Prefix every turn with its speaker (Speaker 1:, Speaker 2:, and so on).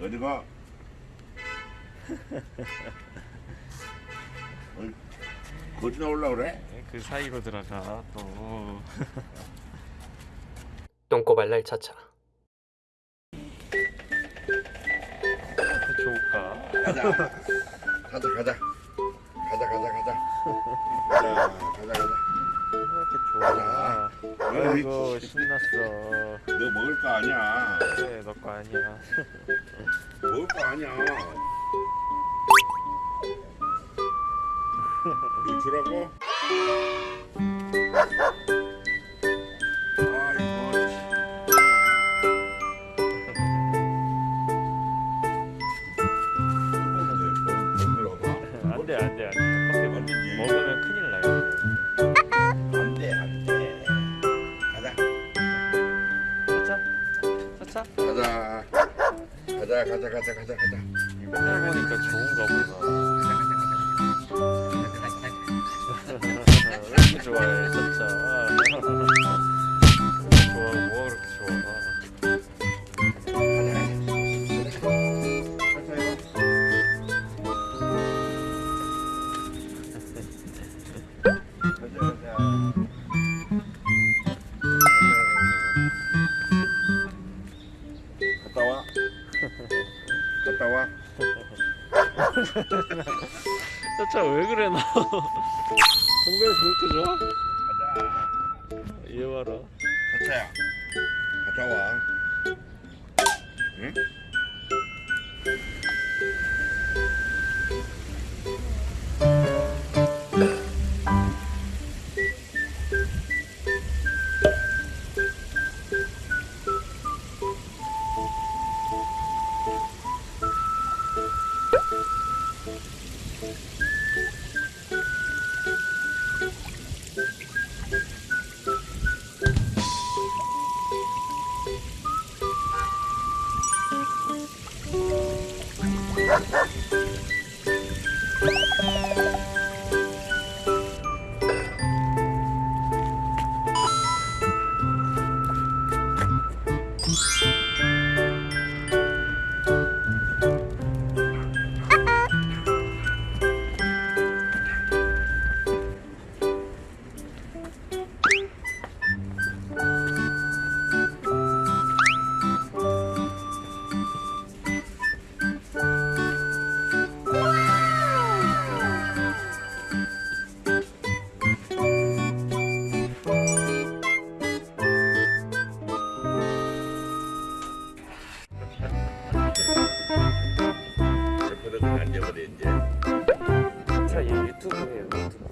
Speaker 1: 어디가? 거기 나올라 그래?
Speaker 2: 그 사이로 들어가 또
Speaker 3: 똥꼬발 날차차
Speaker 2: 좋을까?
Speaker 1: 가자. 가자 가자. 가자 가자 가자. 가자 가자 가자.
Speaker 2: 이렇게 좋아 아이고 신났어
Speaker 1: 너 먹을 거 아니야.
Speaker 2: 그래 너거 아니야
Speaker 1: 먹을 거 아니야. 이거 주라고?
Speaker 2: 안돼 안돼 안돼
Speaker 1: 가자 가자 가자 가자 가자.
Speaker 2: 해보니까 좋은가 보다. 좋아해
Speaker 1: 갔다 와.
Speaker 2: 차차 왜 그래 너 동백이 그렇게 좋아?
Speaker 1: 가자.
Speaker 2: 얘 봐라
Speaker 1: 가차야. 갔다 와. 응? Ha ha! 옆에다 앉아버려 이제.
Speaker 2: 차얘 유튜브예요 유튜브